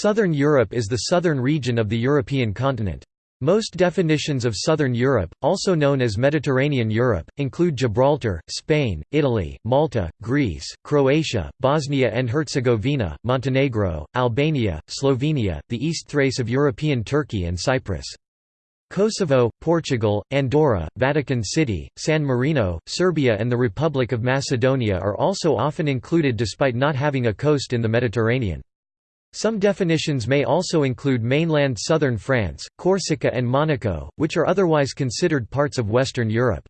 Southern Europe is the southern region of the European continent. Most definitions of Southern Europe, also known as Mediterranean Europe, include Gibraltar, Spain, Italy, Malta, Greece, Croatia, Bosnia and Herzegovina, Montenegro, Albania, Slovenia, the East Thrace of European Turkey and Cyprus. Kosovo, Portugal, Andorra, Vatican City, San Marino, Serbia and the Republic of Macedonia are also often included despite not having a coast in the Mediterranean. Some definitions may also include mainland southern France, Corsica and Monaco, which are otherwise considered parts of Western Europe.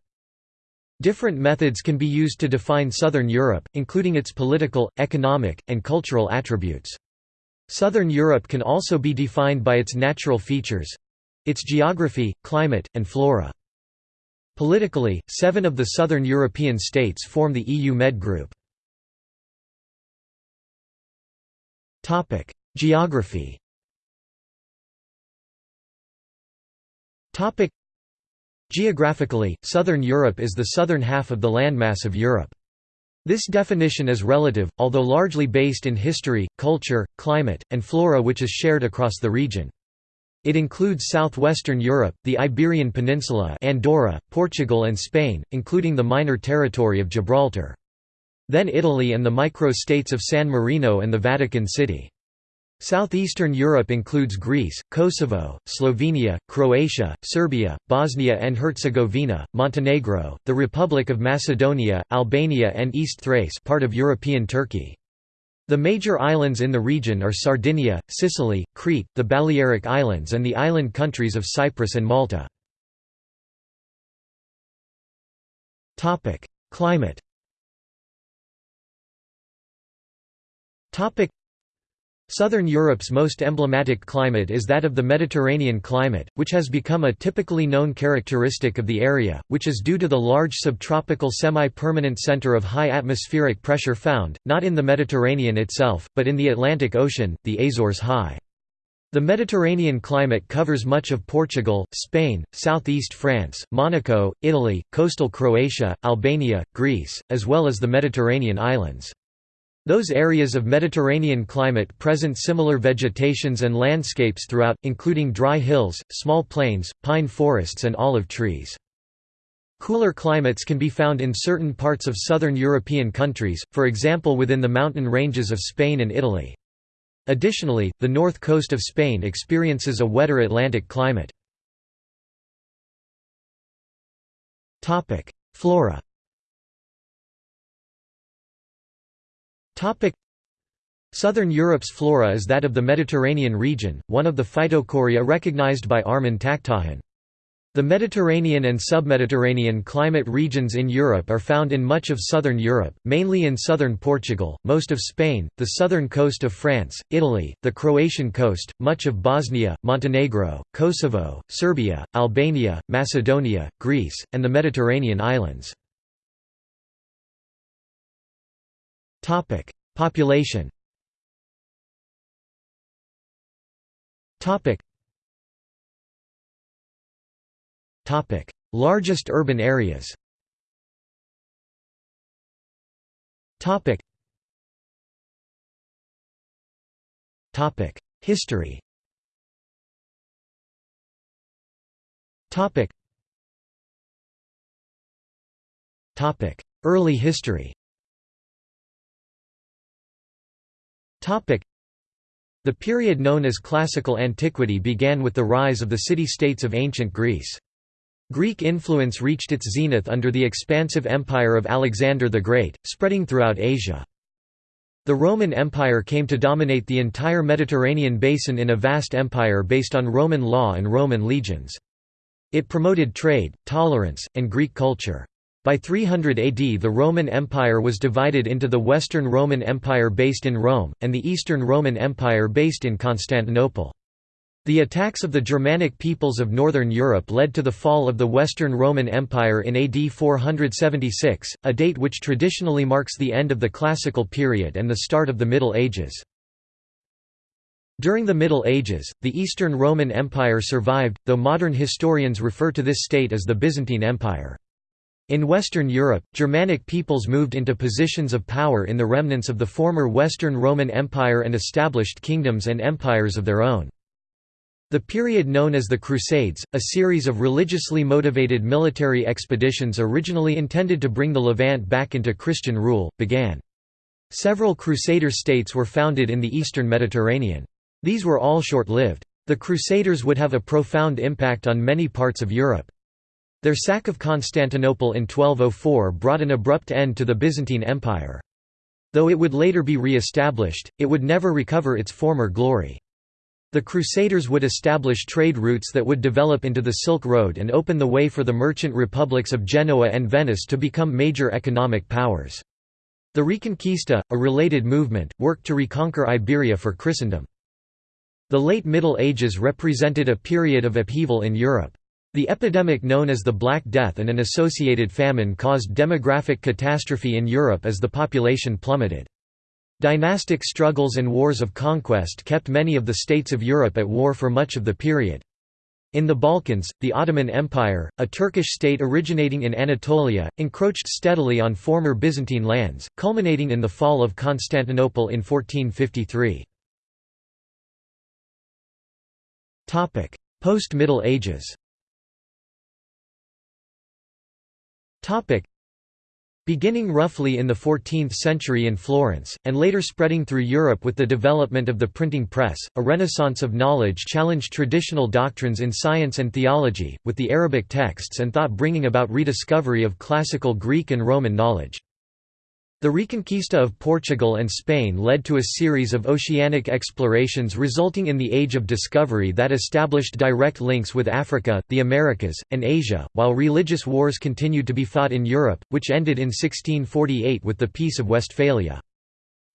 Different methods can be used to define Southern Europe, including its political, economic, and cultural attributes. Southern Europe can also be defined by its natural features—its geography, climate, and flora. Politically, seven of the southern European states form the EU Med group. Topic: Geography. Topic: Geographically, southern Europe is the southern half of the landmass of Europe. This definition is relative, although largely based in history, culture, climate, and flora which is shared across the region. It includes southwestern Europe, the Iberian Peninsula Andorra, Portugal and Spain, including the minor territory of Gibraltar. Then Italy and the micro-states of San Marino and the Vatican City. Southeastern Europe includes Greece, Kosovo, Slovenia, Croatia, Serbia, Bosnia and Herzegovina, Montenegro, the Republic of Macedonia, Albania and East Thrace part of European Turkey. The major islands in the region are Sardinia, Sicily, Crete, the Balearic Islands and the island countries of Cyprus and Malta. Climate Southern Europe's most emblematic climate is that of the Mediterranean climate, which has become a typically known characteristic of the area, which is due to the large subtropical semi-permanent center of high atmospheric pressure found, not in the Mediterranean itself, but in the Atlantic Ocean, the Azores High. The Mediterranean climate covers much of Portugal, Spain, southeast France, Monaco, Italy, coastal Croatia, Albania, Greece, as well as the Mediterranean islands. Those areas of Mediterranean climate present similar vegetations and landscapes throughout, including dry hills, small plains, pine forests and olive trees. Cooler climates can be found in certain parts of southern European countries, for example within the mountain ranges of Spain and Italy. Additionally, the north coast of Spain experiences a wetter Atlantic climate. Flora Southern Europe's flora is that of the Mediterranean region, one of the phytochoria recognized by Armen Takhtajan. The Mediterranean and submediterranean climate regions in Europe are found in much of southern Europe, mainly in southern Portugal, most of Spain, the southern coast of France, Italy, the Croatian coast, much of Bosnia, Montenegro, Kosovo, Serbia, Albania, Macedonia, Greece, and the Mediterranean islands. Topic: Population. Topic. Topic: Largest urban areas. Topic. Topic: History. Topic. Topic: Early history. The period known as Classical Antiquity began with the rise of the city-states of ancient Greece. Greek influence reached its zenith under the expansive empire of Alexander the Great, spreading throughout Asia. The Roman Empire came to dominate the entire Mediterranean basin in a vast empire based on Roman law and Roman legions. It promoted trade, tolerance, and Greek culture. By 300 AD the Roman Empire was divided into the Western Roman Empire based in Rome, and the Eastern Roman Empire based in Constantinople. The attacks of the Germanic peoples of northern Europe led to the fall of the Western Roman Empire in AD 476, a date which traditionally marks the end of the Classical period and the start of the Middle Ages. During the Middle Ages, the Eastern Roman Empire survived, though modern historians refer to this state as the Byzantine Empire. In Western Europe, Germanic peoples moved into positions of power in the remnants of the former Western Roman Empire and established kingdoms and empires of their own. The period known as the Crusades, a series of religiously motivated military expeditions originally intended to bring the Levant back into Christian rule, began. Several Crusader states were founded in the eastern Mediterranean. These were all short-lived. The Crusaders would have a profound impact on many parts of Europe. Their sack of Constantinople in 1204 brought an abrupt end to the Byzantine Empire. Though it would later be re-established, it would never recover its former glory. The Crusaders would establish trade routes that would develop into the Silk Road and open the way for the merchant republics of Genoa and Venice to become major economic powers. The Reconquista, a related movement, worked to reconquer Iberia for Christendom. The late Middle Ages represented a period of upheaval in Europe. The epidemic known as the Black Death and an associated famine caused demographic catastrophe in Europe as the population plummeted. Dynastic struggles and wars of conquest kept many of the states of Europe at war for much of the period. In the Balkans, the Ottoman Empire, a Turkish state originating in Anatolia, encroached steadily on former Byzantine lands, culminating in the fall of Constantinople in 1453. Post-Middle Ages Beginning roughly in the 14th century in Florence, and later spreading through Europe with the development of the printing press, a renaissance of knowledge challenged traditional doctrines in science and theology, with the Arabic texts and thought bringing about rediscovery of classical Greek and Roman knowledge. The Reconquista of Portugal and Spain led to a series of oceanic explorations resulting in the Age of Discovery that established direct links with Africa, the Americas, and Asia, while religious wars continued to be fought in Europe, which ended in 1648 with the Peace of Westphalia.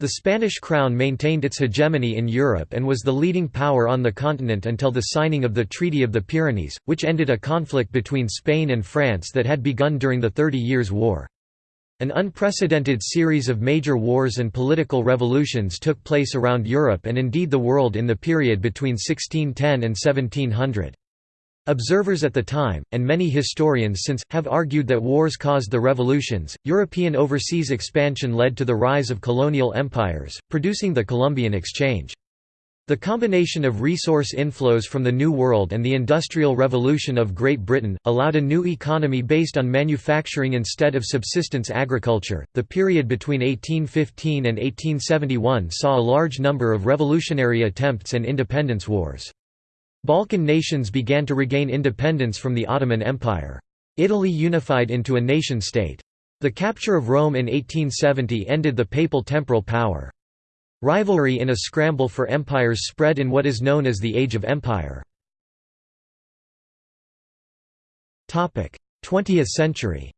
The Spanish crown maintained its hegemony in Europe and was the leading power on the continent until the signing of the Treaty of the Pyrenees, which ended a conflict between Spain and France that had begun during the Thirty Years' War. An unprecedented series of major wars and political revolutions took place around Europe and indeed the world in the period between 1610 and 1700. Observers at the time, and many historians since, have argued that wars caused the revolutions. European overseas expansion led to the rise of colonial empires, producing the Columbian Exchange. The combination of resource inflows from the New World and the Industrial Revolution of Great Britain allowed a new economy based on manufacturing instead of subsistence agriculture. The period between 1815 and 1871 saw a large number of revolutionary attempts and independence wars. Balkan nations began to regain independence from the Ottoman Empire. Italy unified into a nation-state. The capture of Rome in 1870 ended the papal temporal power. Rivalry in a scramble for empires spread in what is known as the Age of Empire. 20th century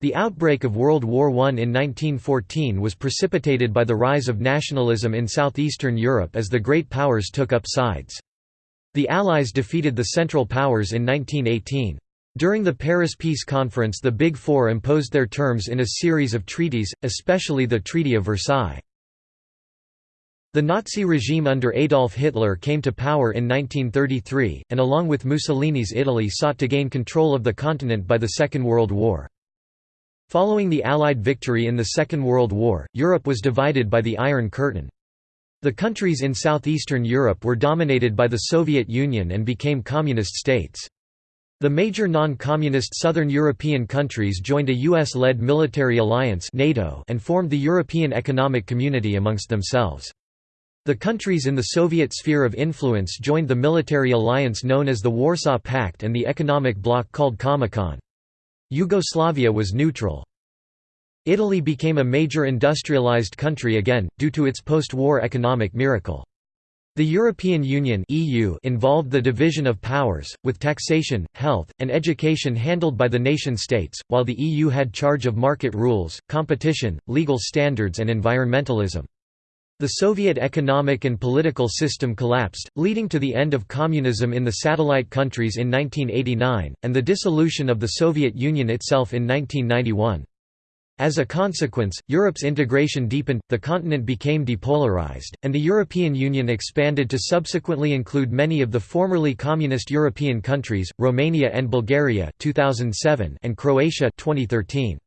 the outbreak of World War I in 1914 was precipitated by the rise of nationalism in southeastern Europe as the great powers took up sides. The Allies defeated the Central Powers in 1918. During the Paris Peace Conference the Big Four imposed their terms in a series of treaties, especially the Treaty of Versailles. The Nazi regime under Adolf Hitler came to power in 1933, and along with Mussolini's Italy sought to gain control of the continent by the Second World War. Following the Allied victory in the Second World War, Europe was divided by the Iron Curtain. The countries in southeastern Europe were dominated by the Soviet Union and became communist states. The major non-communist southern European countries joined a US-led military alliance NATO and formed the European Economic Community amongst themselves. The countries in the Soviet sphere of influence joined the military alliance known as the Warsaw Pact and the economic bloc called Comecon. Yugoslavia was neutral. Italy became a major industrialized country again, due to its post-war economic miracle. The European Union (EU) involved the division of powers, with taxation, health, and education handled by the nation-states, while the EU had charge of market rules, competition, legal standards and environmentalism. The Soviet economic and political system collapsed, leading to the end of communism in the satellite countries in 1989, and the dissolution of the Soviet Union itself in 1991. As a consequence, Europe's integration deepened, the continent became depolarized, and the European Union expanded to subsequently include many of the formerly communist European countries, Romania and Bulgaria 2007 and Croatia 2013.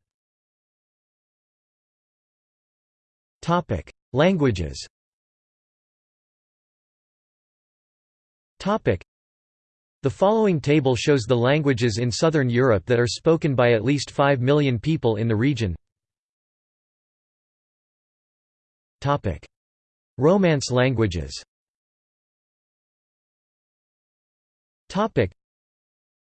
Topic: Languages. Topic: The following table shows the languages in southern Europe that are spoken by at least 5 million people in the region. Romance languages.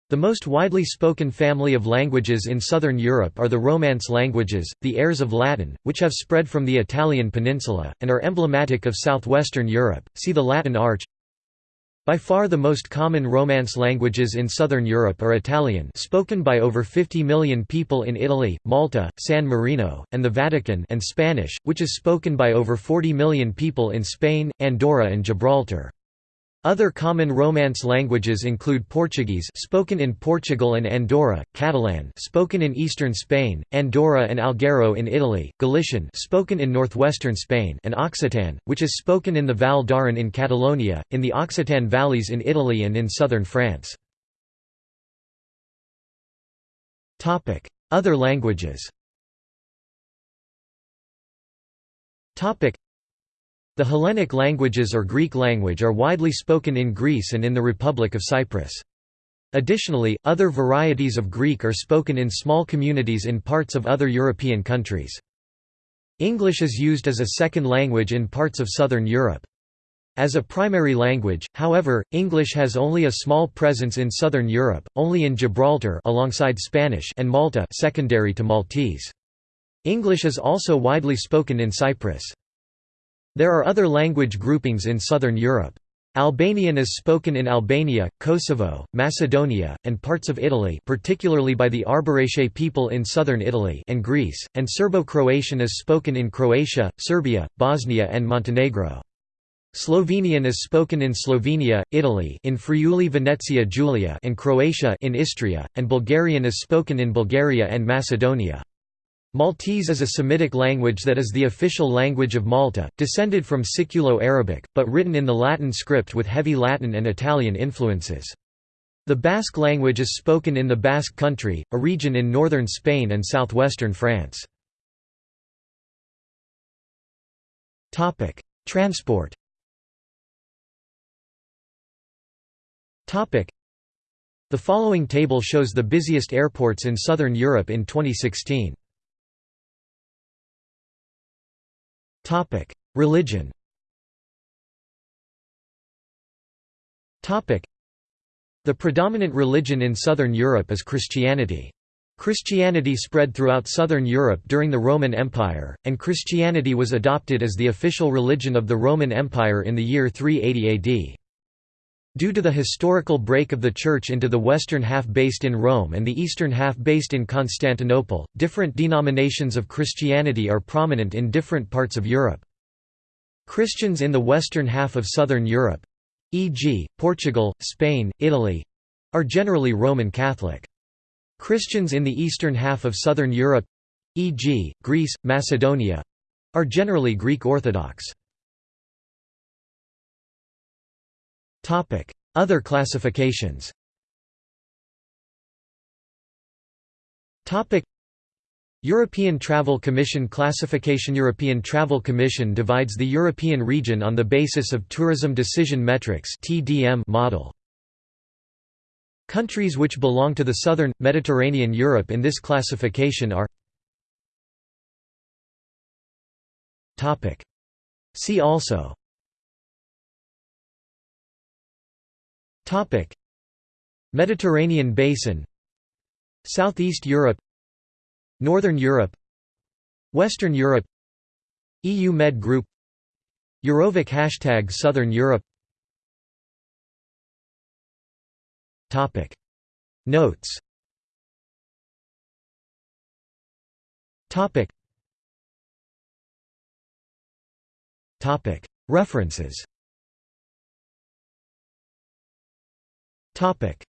The most widely spoken family of languages in southern Europe are the Romance languages, the heirs of Latin, which have spread from the Italian peninsula, and are emblematic of southwestern Europe, see the Latin Arc by far the most common Romance languages in southern Europe are Italian spoken by over 50 million people in Italy, Malta, San Marino, and the Vatican and Spanish, which is spoken by over 40 million people in Spain, Andorra and Gibraltar. Other common Romance languages include Portuguese spoken in Portugal and Andorra, Catalan spoken in eastern Spain, Andorra and Alghero in Italy, Galician spoken in northwestern Spain and Occitan, which is spoken in the Val d'Aran in Catalonia, in the Occitan valleys in Italy and in southern France. Other languages the Hellenic languages or Greek language are widely spoken in Greece and in the Republic of Cyprus. Additionally, other varieties of Greek are spoken in small communities in parts of other European countries. English is used as a second language in parts of southern Europe. As a primary language, however, English has only a small presence in southern Europe, only in Gibraltar alongside Spanish and Malta secondary to Maltese. English is also widely spoken in Cyprus. There are other language groupings in southern Europe. Albanian is spoken in Albania, Kosovo, Macedonia, and parts of Italy particularly by the Arbëreshe people in southern Italy and Greece, and Serbo-Croatian is spoken in Croatia, Serbia, Bosnia and Montenegro. Slovenian is spoken in Slovenia, Italy in Friuli Venezia Giulia and Croatia in Istria, and Bulgarian is spoken in Bulgaria and Macedonia. Maltese is a Semitic language that is the official language of Malta, descended from Siculo-Arabic, but written in the Latin script with heavy Latin and Italian influences. The Basque language is spoken in the Basque Country, a region in northern Spain and southwestern France. Transport The following table shows the busiest airports in southern Europe in 2016. Topic: Religion. Topic: The predominant religion in southern Europe is Christianity. Christianity spread throughout southern Europe during the Roman Empire, and Christianity was adopted as the official religion of the Roman Empire in the year 380 AD. Due to the historical break of the Church into the western half based in Rome and the eastern half based in Constantinople, different denominations of Christianity are prominent in different parts of Europe. Christians in the western half of southern Europe—e.g., Portugal, Spain, Italy—are generally Roman Catholic. Christians in the eastern half of southern Europe—e.g., Greece, Macedonia—are generally Greek Orthodox. Other classifications. European Travel Commission classification European Travel Commission divides the European region on the basis of Tourism Decision Metrics model. Countries which belong to the southern, Mediterranean Europe in this classification are See also Topic: Mediterranean Basin. Southeast Europe. Northern Europe. Western Europe. EU Med Group. EuroVoc Hashtag Southern Europe. Topic. Notes. Topic. References Topic